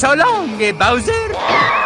So long, eh, Bowser!